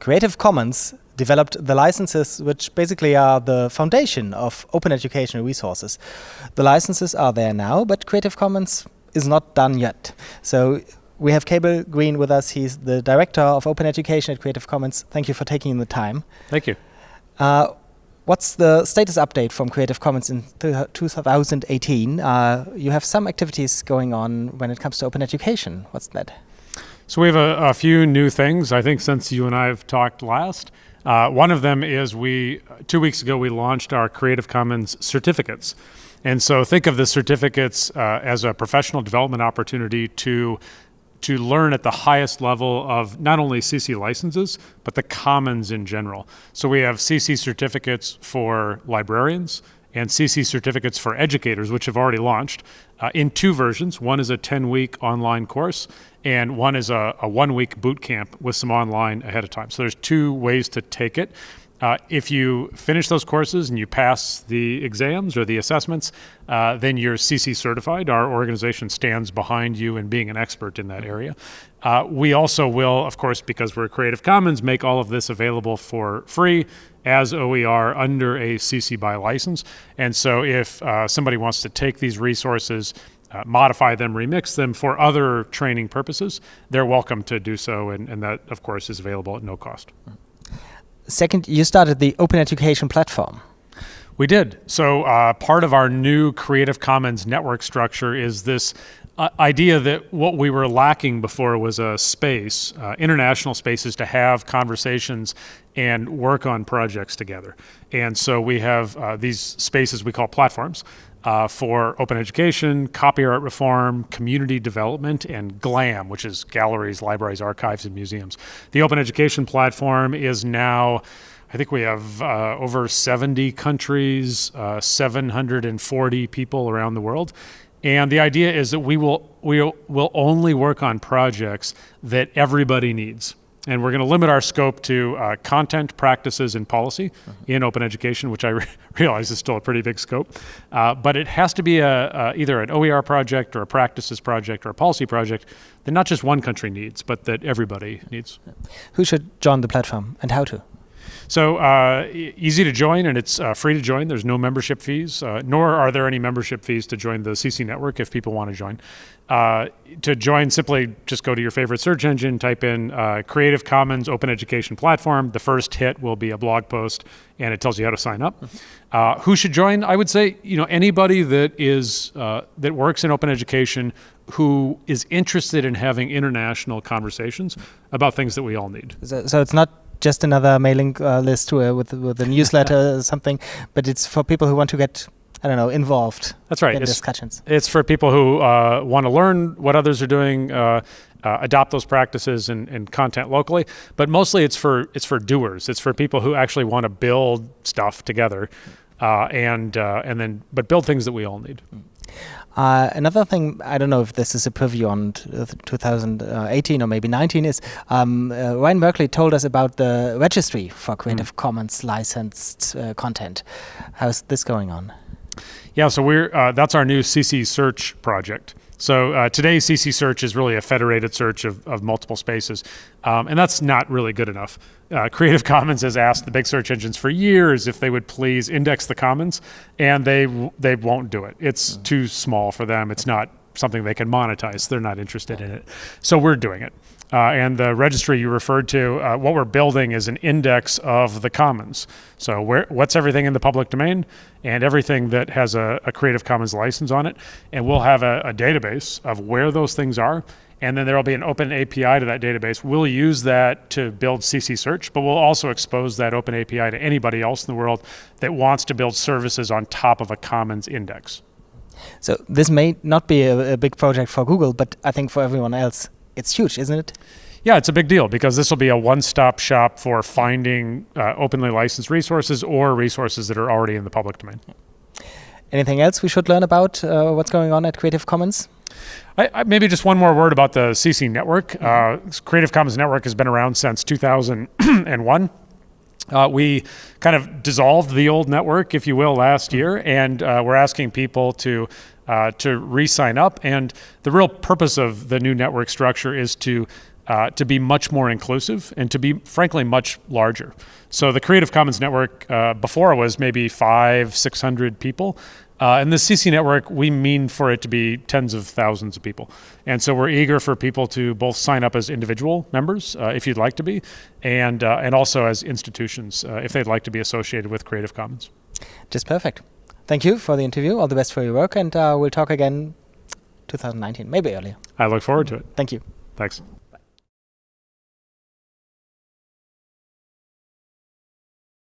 Creative Commons developed the licenses which basically are the foundation of open educational resources. The licenses are there now, but Creative Commons is not done yet. So we have Cable Green with us. He's the director of open education at Creative Commons. Thank you for taking the time. Thank you. Uh, what's the status update from Creative Commons in 2018? Uh, you have some activities going on when it comes to open education. What's that? So we have a, a few new things, I think, since you and I have talked last. Uh, one of them is we, two weeks ago, we launched our Creative Commons certificates. And so think of the certificates uh, as a professional development opportunity to to learn at the highest level of not only CC licenses, but the commons in general. So we have CC certificates for librarians and CC certificates for educators, which have already launched uh, in two versions. One is a 10 week online course, and one is a, a one week boot camp with some online ahead of time. So there's two ways to take it. Uh, if you finish those courses and you pass the exams or the assessments, uh, then you're CC certified. Our organization stands behind you in being an expert in that area. Uh, we also will, of course, because we're Creative Commons, make all of this available for free as OER under a CC BY license. And so if uh, somebody wants to take these resources, uh, modify them, remix them for other training purposes, they're welcome to do so. And, and that, of course, is available at no cost. Second, you started the Open Education Platform. We did. So uh, part of our new Creative Commons network structure is this uh, idea that what we were lacking before was a space, uh, international spaces to have conversations and work on projects together. And so we have uh, these spaces we call platforms uh, for open education, copyright reform, community development, and GLAM, which is galleries, libraries, archives, and museums. The open education platform is now I think we have uh, over 70 countries, uh, 740 people around the world. And the idea is that we will, we will only work on projects that everybody needs. And we're going to limit our scope to uh, content, practices, and policy uh-huh. in open education, which I re realize is still a pretty big scope. Uh, but it has to be a, a, either an OER project or a practices project or a policy project that not just one country needs, but that everybody needs. Who should join the platform and how to? So uh, easy to join and it's uh, free to join. There's no membership fees, uh, nor are there any membership fees to join the CC network if people want to join. Uh, to join, simply just go to your favorite search engine, type in uh, Creative Commons Open Education Platform. The first hit will be a blog post and it tells you how to sign up. Uh, who should join? I would say, you know, anybody that is, that works in open education who is interested in having international conversations about things that we all need. So, so it's not just another mailing uh, list with with a newsletter or something, but it's for people who want to get I don't know involved. That's right. In it's, discussions. It's for people who uh, want to learn what others are doing. Uh, uh, adopt those practices and, and, content locally, but mostly it's for it's for doers. It's for people who actually want to build stuff together, uh, and uh, and then but build things that we all need. Uh, another thing, I don't know if this is a preview on 2018 or maybe 19, is um, uh, Ryan Merkley told us about the registry for Creative mm. Commons licensed uh, content. How's this going on? Yeah, so we're uh, that's our new CC Search project. So uh, today, CC Search is really a federated search of, of multiple spaces, um, and that's not really good enough. Uh, Creative Commons has asked the big search engines for years if they would please index the commons, and they they won't do it. It's mm. too small for them. It's not something they can monetize. They're not interested in it. So we're doing it. Uh, and the registry you referred to, uh, what we're building is an index of the commons. So where, what's everything in the public domain and everything that has a, a Creative Commons license on it. And we'll have a, a database of where those things are and then there will be an open API to that database. We'll use that to build CC Search, but we'll also expose that open API to anybody else in the world that wants to build services on top of a Commons index. So this may not be a, a big project for Google, but I think for everyone else, it's huge, isn't it? Yeah, it's a big deal because this will be a one-stop shop for finding uh, openly licensed resources or resources that are already in the public domain. Anything else we should learn about uh, what's going on at Creative Commons? I, I, maybe just one more word about the CC network. Mm -hmm. uh, Creative Commons Network has been around since 2001. Uh, we kind of dissolved the old network, if you will, last year, and uh, we're asking people to uh, to re-sign up. And the real purpose of the new network structure is to uh, to be much more inclusive and to be, frankly, much larger. So the Creative Commons network uh, before was maybe five, 600 people. Uh, and the CC network, we mean for it to be tens of thousands of people. And so we're eager for people to both sign up as individual members, uh, if you'd like to be, and, uh, and also as institutions, uh, if they'd like to be associated with Creative Commons. Just perfect. Thank you for the interview. All the best for your work, and uh, we'll talk again 2019, maybe earlier. I look forward to it. Thank you. Thanks.